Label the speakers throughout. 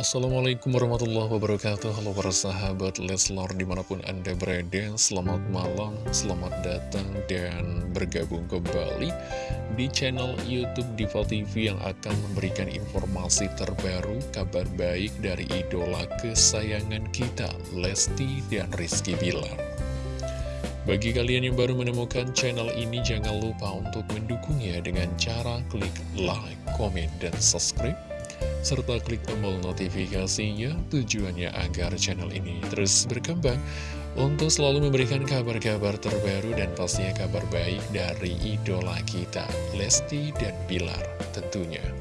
Speaker 1: Assalamualaikum warahmatullahi wabarakatuh. Halo para sahabat Leslar di mana pun anda berada Selamat malam, selamat datang dan bergabung kembali Di channel Youtube Diva TV yang akan memberikan informasi terbaru Kabar baik dari idola kesayangan kita Lesti dan Rizky Bilar. Bagi kalian yang baru menemukan channel ini, jangan lupa untuk mendukungnya dengan cara klik like, komen, dan subscribe serta klik tombol notifikasinya tujuannya agar channel ini terus berkembang untuk selalu memberikan kabar-kabar terbaru dan pastinya kabar baik dari idola kita, Lesti dan Bilar tentunya.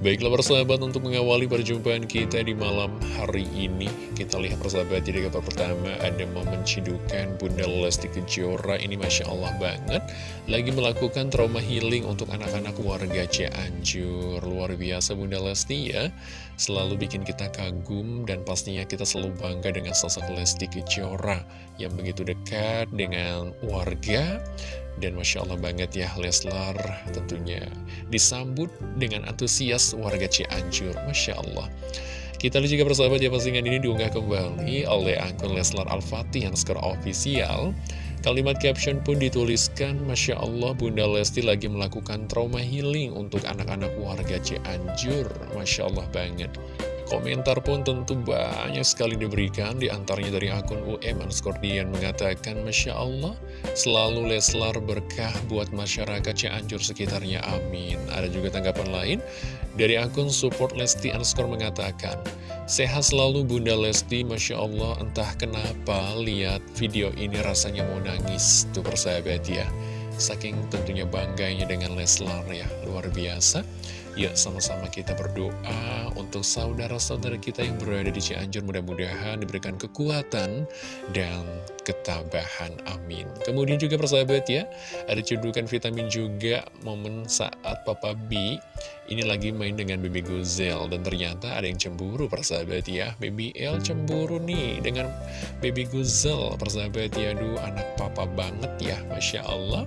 Speaker 1: Baiklah persahabat untuk mengawali perjumpaan kita di malam hari ini. Kita lihat persahabat jadi kabar pertama ada momen cidukan Bunda Lesti Kejora. Ini Masya Allah banget. Lagi melakukan trauma healing untuk anak-anak warga Cianjur. Luar biasa Bunda Lesti ya. Selalu bikin kita kagum dan pastinya kita selalu bangga dengan sosok Lesti Kejora Yang begitu dekat dengan warga dan Masya Allah banget ya Leslar tentunya disambut dengan antusias warga Cianjur. Masya Allah. Kita lihat juga persahabat ya postingan ini diunggah kembali oleh akun Leslar Al-Fatih yang skor official Kalimat caption pun dituliskan Masya Allah Bunda Lesti lagi melakukan trauma healing untuk anak-anak warga Cianjur. Masya Allah banget Komentar pun tentu banyak sekali diberikan. Di antaranya dari akun UM Anskordian mengatakan Masya Allah selalu Leslar berkah buat masyarakat Cianjur sekitarnya. Amin. Ada juga tanggapan lain dari akun support Lesti Anskor mengatakan Sehat selalu Bunda Lesti. Masya Allah entah kenapa lihat video ini rasanya mau nangis Tuh persahabat ya. Saking tentunya bangganya dengan Leslar ya luar biasa Yuk sama-sama kita berdoa untuk saudara-saudara kita yang berada di Cianjur mudah-mudahan diberikan kekuatan dan ketabahan. Amin. Kemudian juga persahabat ya, ada cedukan vitamin juga momen saat Papa B ini lagi main dengan Baby Guzel dan ternyata ada yang cemburu persahabat ya. Baby L cemburu nih dengan Baby Guzel persahabat ya. Aduh anak papa banget ya, Masya Allah.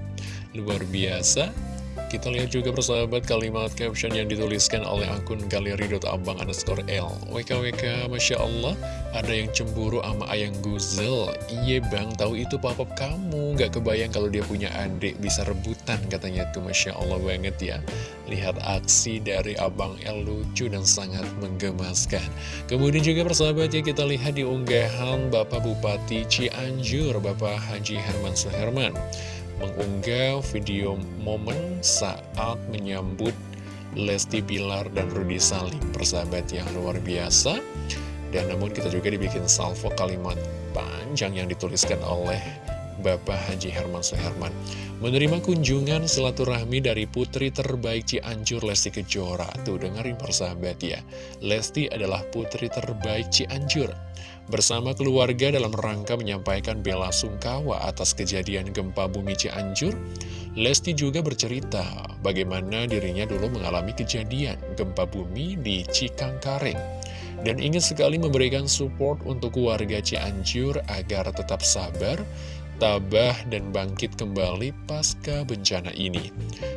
Speaker 1: Luar biasa. Kita lihat juga persahabat kalimat caption yang dituliskan oleh akun galeri.abang underscore L. WKWK Masya Allah Ada yang cemburu sama ayang Guzel Iya bang, tahu itu papa kamu. Gak kebayang kalau dia punya adik Bisa rebutan katanya tuh Masya Allah banget ya. Lihat aksi dari abang L lucu dan sangat menggemaskan. Kemudian juga persahabat ya kita lihat di unggahan Bapak Bupati Cianjur Bapak Haji Herman Suherman mengunggah video momen saat menyambut Lesti Bilar dan Rudy Salim persahabat yang luar biasa. Dan namun kita juga dibikin salvo kalimat panjang yang dituliskan oleh Bapak Haji Herman Suherman. Menerima kunjungan silaturahmi dari putri terbaik Cianjur Lesti Kejora. Tuh dengerin persahabat ya. Lesti adalah putri terbaik Cianjur bersama keluarga dalam rangka menyampaikan bela sungkawa atas kejadian gempa bumi Cianjur, Lesti juga bercerita bagaimana dirinya dulu mengalami kejadian gempa bumi di Cikangkareng dan ingin sekali memberikan support untuk warga Cianjur agar tetap sabar tabah dan bangkit kembali pasca bencana ini.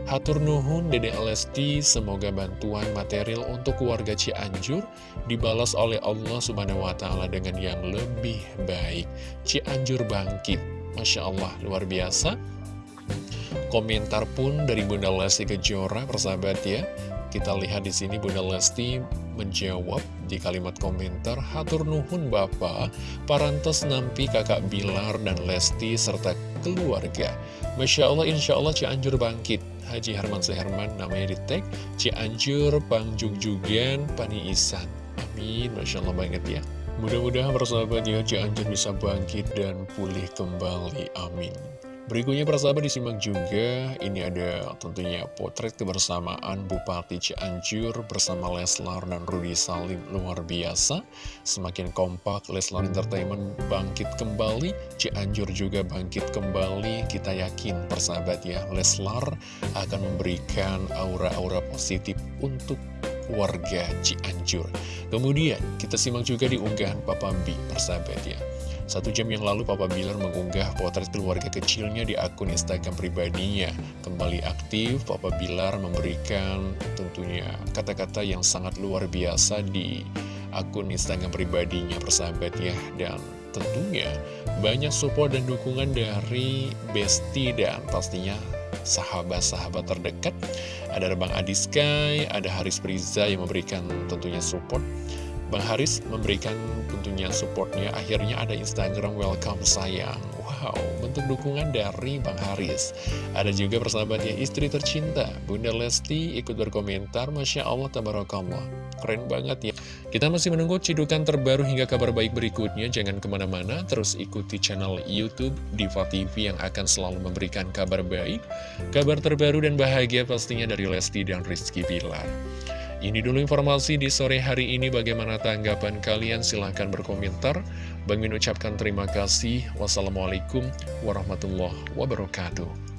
Speaker 1: Hatur Nuhun Dede Lesti, semoga bantuan material untuk keluarga Cianjur dibalas oleh Allah Subhanahu wa Ta'ala dengan yang lebih baik. Cianjur bangkit, masya Allah, luar biasa. Komentar pun dari Bunda Lesti Kejora, persahabat ya. Kita lihat di sini Bunda Lesti menjawab di kalimat komentar Hatur Nuhun Bapak, parantos nampi kakak Bilar dan Lesti serta keluarga. Masya Allah, Insya Allah Cianjur bangkit. Haji Herman Seherman namanya di tag Cianjur, Pangjugjugan, Pani Isan. Amin, Masya Allah banget ya. Mudah-mudahan persahabat ya Cianjur bisa bangkit dan pulih kembali. Amin. Berikutnya persahabat disimak juga, ini ada tentunya potret kebersamaan Bupati Cianjur bersama Leslar dan Rudy Salim luar biasa. Semakin kompak, Leslar Entertainment bangkit kembali, Cianjur juga bangkit kembali. Kita yakin persahabat ya, Leslar akan memberikan aura-aura positif untuk warga Cianjur. Kemudian kita simak juga di unggahan Papa B persahabat ya. Satu jam yang lalu Papa Bilar mengunggah potret keluarga kecilnya di akun Instagram pribadinya. Kembali aktif, Papa Bilar memberikan tentunya kata-kata yang sangat luar biasa di akun Instagram pribadinya persahabat ya. Dan tentunya banyak support dan dukungan dari Besti dan pastinya sahabat-sahabat terdekat. Ada Bang Adi Sky, ada Haris Priza yang memberikan tentunya support Bang Haris memberikan tentunya supportnya. Akhirnya ada Instagram welcome sayang. Wow, bentuk dukungan dari Bang Haris. Ada juga persahabatnya istri tercinta. Bunda Lesti ikut berkomentar Masya Allah, Tabarakallah. Keren banget ya. Kita masih menunggu cidukan terbaru hingga kabar baik berikutnya. Jangan ke mana-mana, terus ikuti channel Youtube Diva TV yang akan selalu memberikan kabar baik Kabar terbaru dan bahagia pastinya dari Lesti dan Rizky Bilar ini dulu informasi di sore hari ini. Bagaimana tanggapan kalian? Silahkan berkomentar. Bang Min ucapkan terima kasih. Wassalamualaikum warahmatullahi wabarakatuh.